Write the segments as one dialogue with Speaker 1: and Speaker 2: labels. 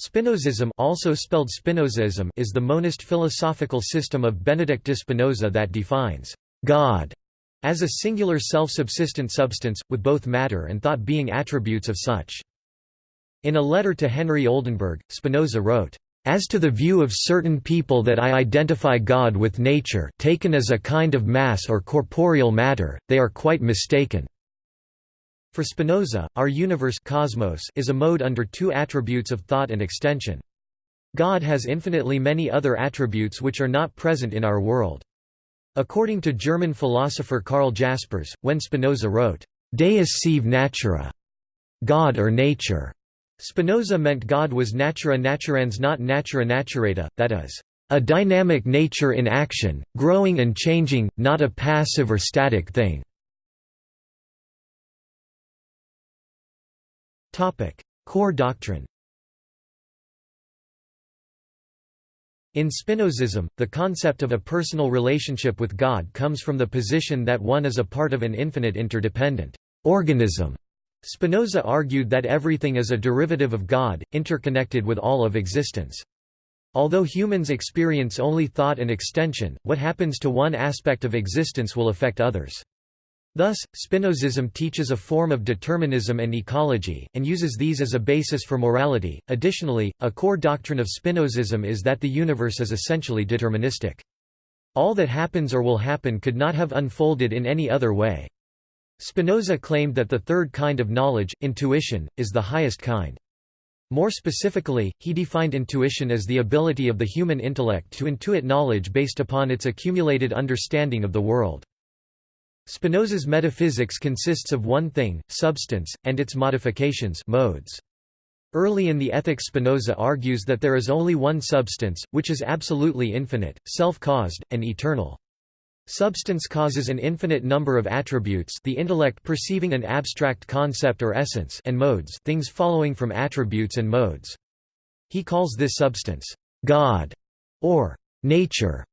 Speaker 1: Spinozism also spelled Spinozism is the monist philosophical system of Benedict de Spinoza that defines God as a singular self-subsistent substance, with both matter and thought being attributes of such. In a letter to Henry Oldenburg, Spinoza wrote, "...as to the view of certain people that I identify God with nature taken as a kind of mass or corporeal matter, they are quite mistaken." For Spinoza, our universe cosmos is a mode under two attributes of thought and extension. God has infinitely many other attributes which are not present in our world. According to German philosopher Karl Jaspers, when Spinoza wrote, Deus sive natura, God or nature, Spinoza meant God was natura naturans not natura naturata, that is, a dynamic nature in action, growing and changing, not a passive or static thing. Core doctrine In Spinozism, the concept of a personal relationship with God comes from the position that one is a part of an infinite interdependent organism. Spinoza argued that everything is a derivative of God, interconnected with all of existence. Although humans experience only thought and extension, what happens to one aspect of existence will affect others. Thus, Spinozism teaches a form of determinism and ecology, and uses these as a basis for morality. Additionally, a core doctrine of Spinozism is that the universe is essentially deterministic. All that happens or will happen could not have unfolded in any other way. Spinoza claimed that the third kind of knowledge, intuition, is the highest kind. More specifically, he defined intuition as the ability of the human intellect to intuit knowledge based upon its accumulated understanding of the world. Spinoza's metaphysics consists of one thing, substance, and its modifications modes. Early in the Ethics Spinoza argues that there is only one substance, which is absolutely infinite, self-caused, and eternal. Substance causes an infinite number of attributes the intellect perceiving an abstract concept or essence and modes things following from attributes and modes. He calls this substance, God, or nature.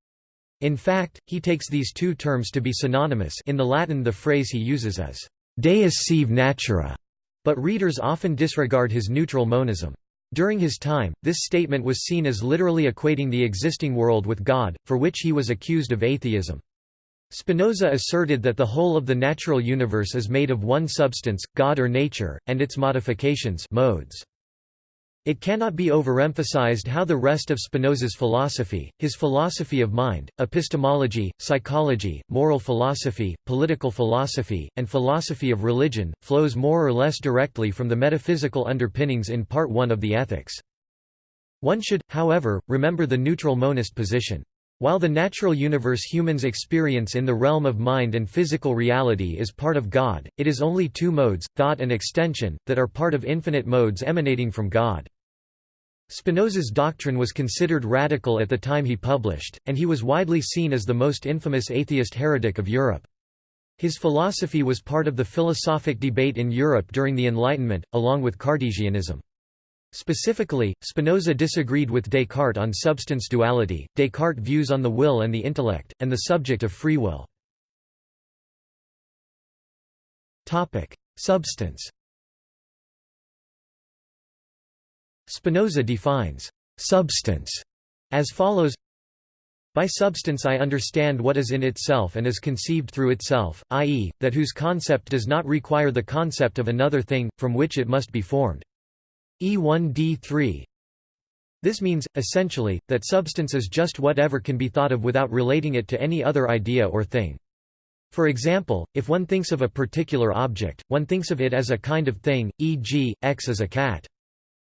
Speaker 1: In fact, he takes these two terms to be synonymous in the Latin the phrase he uses is «deus sive natura», but readers often disregard his neutral monism. During his time, this statement was seen as literally equating the existing world with God, for which he was accused of atheism. Spinoza asserted that the whole of the natural universe is made of one substance, God or nature, and its modifications modes. It cannot be overemphasized how the rest of Spinoza's philosophy, his philosophy of mind, epistemology, psychology, moral philosophy, political philosophy, and philosophy of religion, flows more or less directly from the metaphysical underpinnings in Part 1 of the Ethics. One should, however, remember the neutral monist position. While the natural universe humans experience in the realm of mind and physical reality is part of God, it is only two modes, thought and extension, that are part of infinite modes emanating from God. Spinoza's doctrine was considered radical at the time he published, and he was widely seen as the most infamous atheist heretic of Europe. His philosophy was part of the philosophic debate in Europe during the Enlightenment, along with Cartesianism. Specifically, Spinoza disagreed with Descartes on substance duality, Descartes' views on the will and the intellect, and the subject of free will. Substance Spinoza defines substance as follows by substance I understand what is in itself and is conceived through itself, i.e., that whose concept does not require the concept of another thing, from which it must be formed. E1d3 This means, essentially, that substance is just whatever can be thought of without relating it to any other idea or thing. For example, if one thinks of a particular object, one thinks of it as a kind of thing, e.g., X is a cat.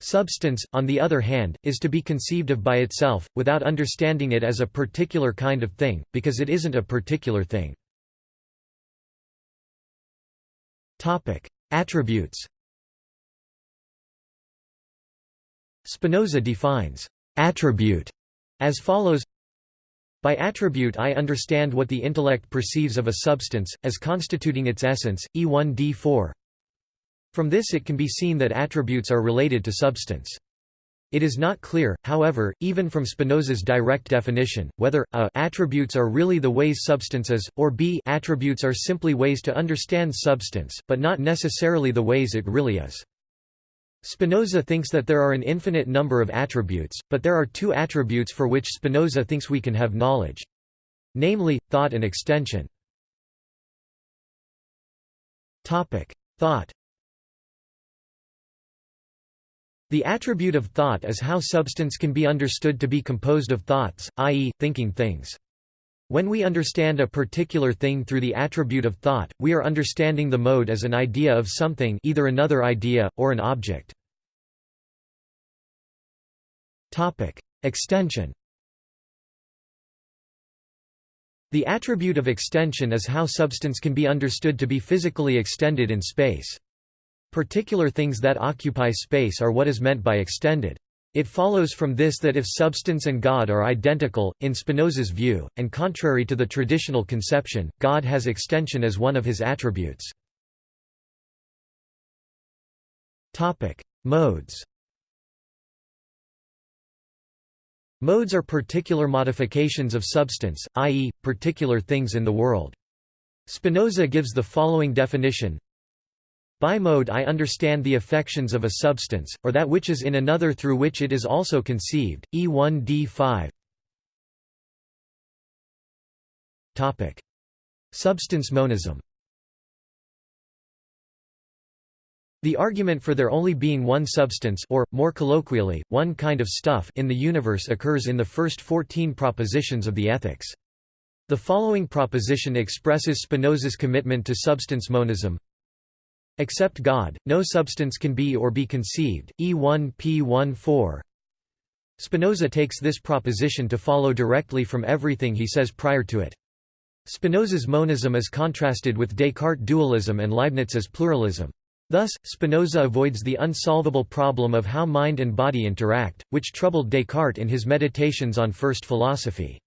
Speaker 1: Substance, on the other hand, is to be conceived of by itself, without understanding it as a particular kind of thing, because it isn't a particular thing. Attributes Spinoza defines «attribute» as follows By attribute I understand what the intellect perceives of a substance, as constituting its essence, E1d4 from this it can be seen that attributes are related to substance. It is not clear, however, even from Spinoza's direct definition, whether a attributes are really the ways substances, or b attributes are simply ways to understand substance, but not necessarily the ways it really is. Spinoza thinks that there are an infinite number of attributes, but there are two attributes for which Spinoza thinks we can have knowledge. Namely, thought and extension. Thought The attribute of thought is how substance can be understood to be composed of thoughts, i.e., thinking things. When we understand a particular thing through the attribute of thought, we are understanding the mode as an idea of something either another idea, or an object. Extension The attribute of extension is how substance can be understood to be physically extended in space. Particular things that occupy space are what is meant by extended. It follows from this that if substance and God are identical, in Spinoza's view, and contrary to the traditional conception, God has extension as one of his attributes. Modes Modes are particular modifications of substance, i.e., particular things in the world. Spinoza gives the following definition by mode I understand the affections of a substance, or that which is in another through which it is also conceived. E1 D5 Substance monism The argument for there only being one substance or, more colloquially, one kind of stuff in the universe occurs in the first 14 propositions of the Ethics. The following proposition expresses Spinoza's commitment to substance monism Except God, no substance can be or be conceived. E1 P14 Spinoza takes this proposition to follow directly from everything he says prior to it. Spinoza's monism is contrasted with Descartes' dualism and Leibniz's pluralism. Thus, Spinoza avoids the unsolvable problem of how mind and body interact, which troubled Descartes in his Meditations on First Philosophy.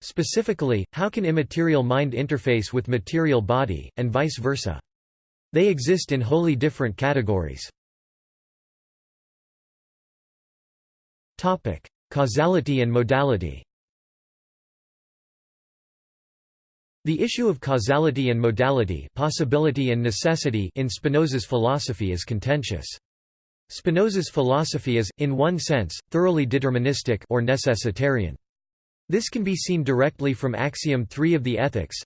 Speaker 1: Specifically, how can immaterial mind interface with material body, and vice versa? They exist in wholly different categories. Topic: Causality and modality The issue of causality and modality possibility and necessity in Spinoza's philosophy is contentious. Spinoza's philosophy is, in one sense, thoroughly deterministic or necessitarian. This can be seen directly from axiom 3 of the Ethics,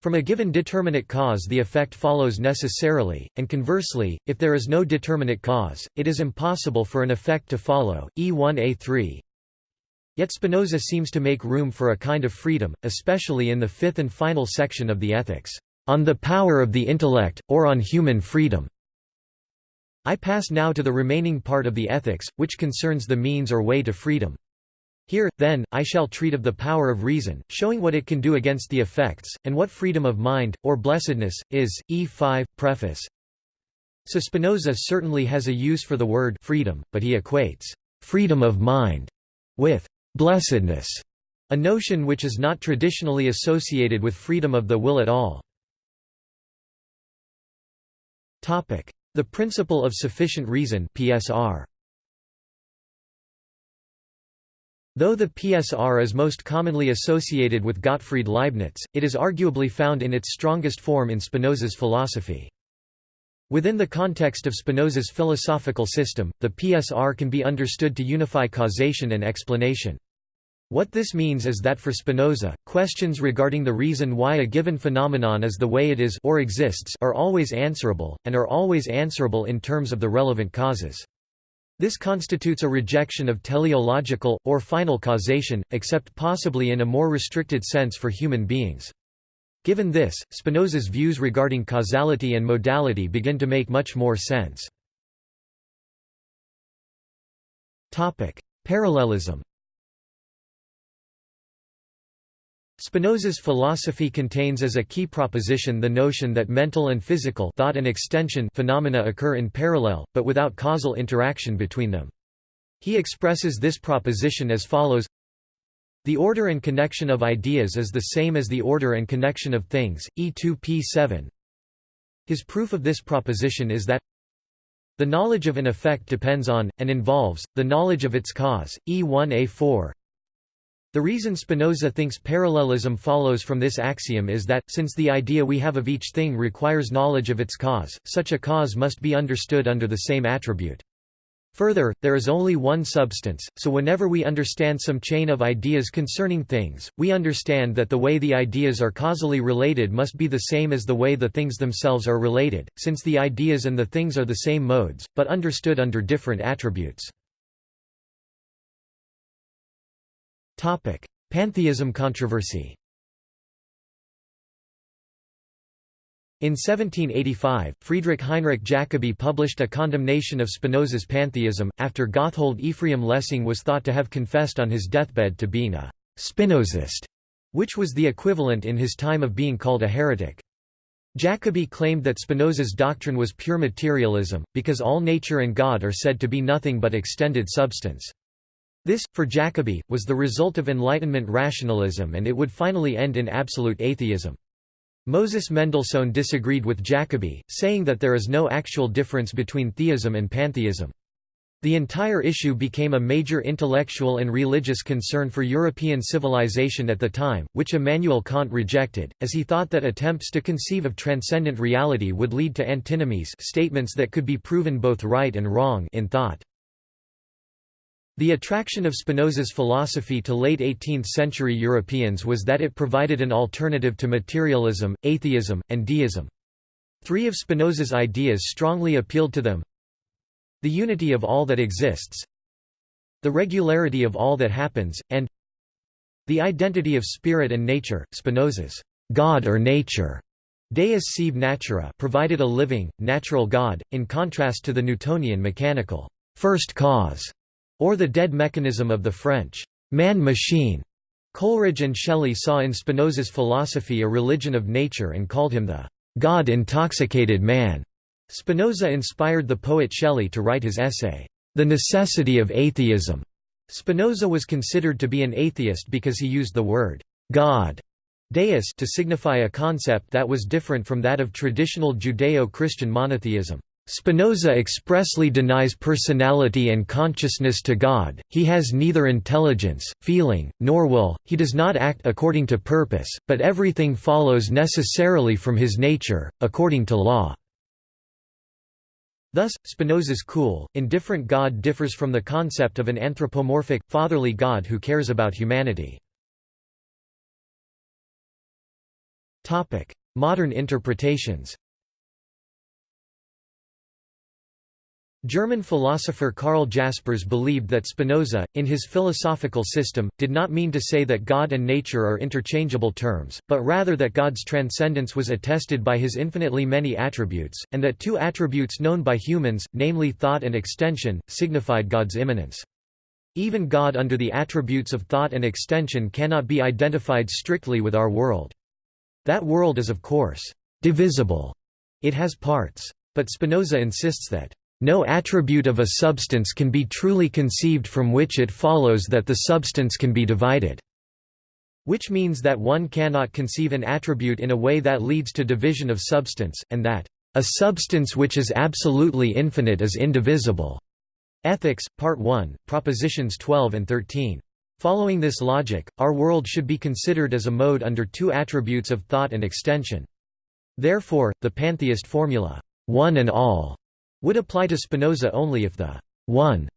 Speaker 1: from a given determinate cause the effect follows necessarily, and conversely, if there is no determinate cause, it is impossible for an effect to follow. E1a3 Yet Spinoza seems to make room for a kind of freedom, especially in the fifth and final section of the Ethics, on the power of the intellect, or on human freedom. I pass now to the remaining part of the Ethics, which concerns the means or way to freedom. Here, then, I shall treat of the power of reason, showing what it can do against the effects, and what freedom of mind, or blessedness, is. E5, Preface So Spinoza certainly has a use for the word freedom, but he equates freedom of mind with blessedness, a notion which is not traditionally associated with freedom of the will at all. The principle of sufficient reason PSR. Though the PSR is most commonly associated with Gottfried Leibniz, it is arguably found in its strongest form in Spinoza's philosophy. Within the context of Spinoza's philosophical system, the PSR can be understood to unify causation and explanation. What this means is that for Spinoza, questions regarding the reason why a given phenomenon is the way it is or exists are always answerable, and are always answerable in terms of the relevant causes. This constitutes a rejection of teleological, or final causation, except possibly in a more restricted sense for human beings. Given this, Spinoza's views regarding causality and modality begin to make much more sense. Parallelism Spinoza's philosophy contains as a key proposition the notion that mental and physical thought and extension phenomena occur in parallel, but without causal interaction between them. He expresses this proposition as follows The order and connection of ideas is the same as the order and connection of things, E2p7. His proof of this proposition is that the knowledge of an effect depends on, and involves, the knowledge of its cause, E1a4 The reason Spinoza thinks parallelism follows from this axiom is that, since the idea we have of each thing requires knowledge of its cause, such a cause must be understood under the same attribute. Further, there is only one substance, so whenever we understand some chain of ideas concerning things, we understand that the way the ideas are causally related must be the same as the way the things themselves are related, since the ideas and the things are the same modes, but understood under different attributes. Pantheism controversy In 1785, Friedrich Heinrich Jacobi published a condemnation of Spinoza's pantheism, after Gotthold Ephraim Lessing was thought to have confessed on his deathbed to being a «Spinozist», which was the equivalent in his time of being called a heretic. Jacobi claimed that Spinoza's doctrine was pure materialism, because all nature and God are said to be nothing but extended substance. This, for Jacobi, was the result of Enlightenment rationalism and it would finally end in absolute atheism. Moses Mendelssohn disagreed with Jacobi, saying that there is no actual difference between theism and pantheism. The entire issue became a major intellectual and religious concern for European civilization at the time, which Immanuel Kant rejected, as he thought that attempts to conceive of transcendent reality would lead to antinomies statements that could be proven both right and wrong in thought. The attraction of Spinoza's philosophy to late 18th-century Europeans was that it provided an alternative to materialism, atheism, and deism. Three of Spinoza's ideas strongly appealed to them. The unity of all that exists, the regularity of all that happens, and the identity of spirit and nature. Spinoza's God or nature Deus sive natura provided a living, natural God, in contrast to the Newtonian mechanical first cause or the dead mechanism of the French man-machine. Coleridge and Shelley saw in Spinoza's philosophy a religion of nature and called him the God-intoxicated man. Spinoza inspired the poet Shelley to write his essay, The Necessity of Atheism. Spinoza was considered to be an atheist because he used the word God Deus to signify a concept that was different from that of traditional Judeo-Christian monotheism. Spinoza expressly denies personality and consciousness to God, he has neither intelligence, feeling, nor will, he does not act according to purpose, but everything follows necessarily from his nature, according to law. Thus, Spinoza's cool, indifferent God differs from the concept of an anthropomorphic, fatherly God who cares about humanity. Modern interpretations German philosopher Karl Jaspers believed that Spinoza, in his philosophical system, did not mean to say that God and nature are interchangeable terms, but rather that God's transcendence was attested by his infinitely many attributes, and that two attributes known by humans, namely thought and extension, signified God's immanence. Even God under the attributes of thought and extension cannot be identified strictly with our world. That world is of course, divisible. It has parts. But Spinoza insists that no attribute of a substance can be truly conceived from which it follows that the substance can be divided. Which means that one cannot conceive an attribute in a way that leads to division of substance, and that a substance which is absolutely infinite is indivisible. Ethics, Part 1, Propositions 12 and 13. Following this logic, our world should be considered as a mode under two attributes of thought and extension. Therefore, the pantheist formula, one and all, would apply to Spinoza only if the one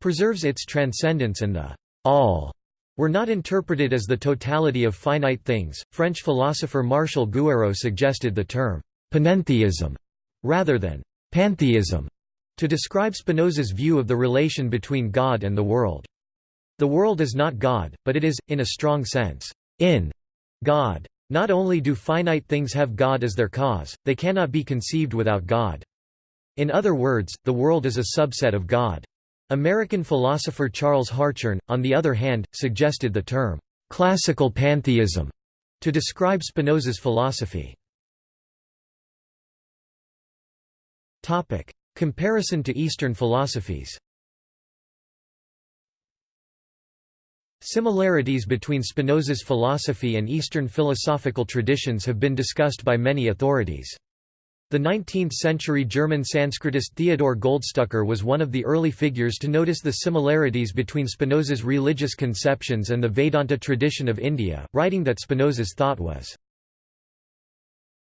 Speaker 1: preserves its transcendence and the all were not interpreted as the totality of finite things. French philosopher Martial Gueroult suggested the term panentheism rather than pantheism to describe Spinoza's view of the relation between God and the world. The world is not God, but it is, in a strong sense, in God. Not only do finite things have God as their cause, they cannot be conceived without God. In other words, the world is a subset of God. American philosopher Charles Hartshorne, on the other hand, suggested the term, "...classical pantheism", to describe Spinoza's philosophy. Comparison to Eastern philosophies Similarities between Spinoza's philosophy and Eastern philosophical traditions have been discussed by many authorities. The 19th-century German Sanskritist Theodor Goldstucker was one of the early figures to notice the similarities between Spinoza's religious conceptions and the Vedanta tradition of India, writing that Spinoza's thought was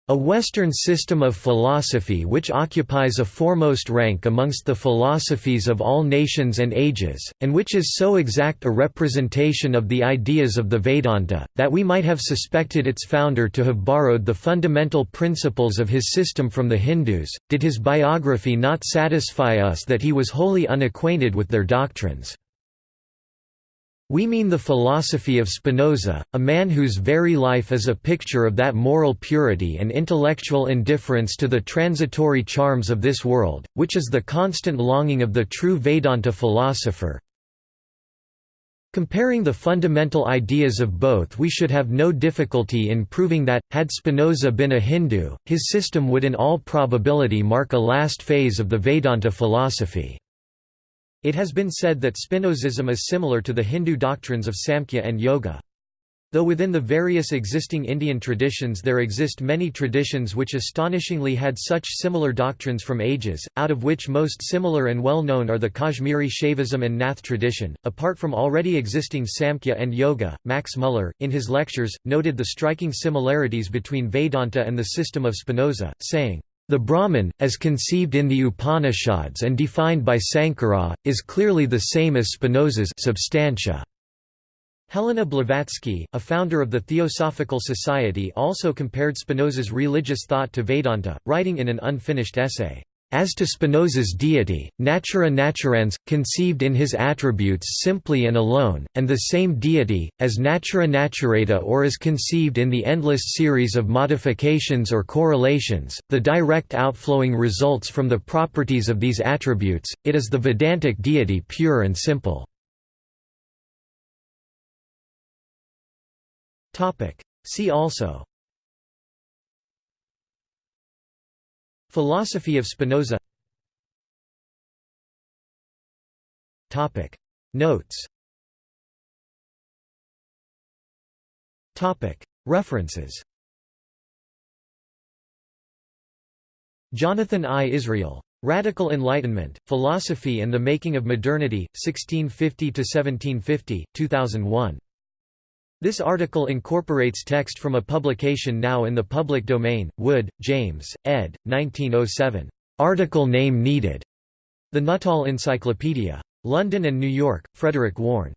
Speaker 1: a Western system of philosophy which occupies a foremost rank amongst the philosophies of all nations and ages, and which is so exact a representation of the ideas of the Vedanta, that we might have suspected its founder to have borrowed the fundamental principles of his system from the Hindus, did his biography not satisfy us that he was wholly unacquainted with their doctrines. We mean the philosophy of Spinoza, a man whose very life is a picture of that moral purity and intellectual indifference to the transitory charms of this world, which is the constant longing of the true Vedanta philosopher. Comparing the fundamental ideas of both we should have no difficulty in proving that, had Spinoza been a Hindu, his system would in all probability mark a last phase of the Vedanta philosophy. It has been said that Spinozism is similar to the Hindu doctrines of Samkhya and Yoga. Though within the various existing Indian traditions there exist many traditions which astonishingly had such similar doctrines from ages, out of which most similar and well known are the Kashmiri Shaivism and Nath tradition. Apart from already existing Samkhya and Yoga, Max Muller, in his lectures, noted the striking similarities between Vedanta and the system of Spinoza, saying, the Brahman, as conceived in the Upanishads and defined by Sankara, is clearly the same as Spinoza's substantia. Helena Blavatsky, a founder of the Theosophical Society also compared Spinoza's religious thought to Vedanta, writing in an unfinished essay, as to Spinoza's deity, natura naturans, conceived in his attributes simply and alone, and the same deity, as natura naturata or as conceived in the endless series of modifications or correlations, the direct outflowing results from the properties of these attributes, it is the Vedantic deity pure and simple. See also Philosophy of Spinoza Notes References Jonathan I. Israel. Radical Enlightenment, Philosophy and the Making of Modernity, 1650–1750, 2001. This article incorporates text from a publication now in the public domain, Wood, James, ed. 1907. Article name needed. The Nuttall Encyclopedia. London and New York, Frederick Warne.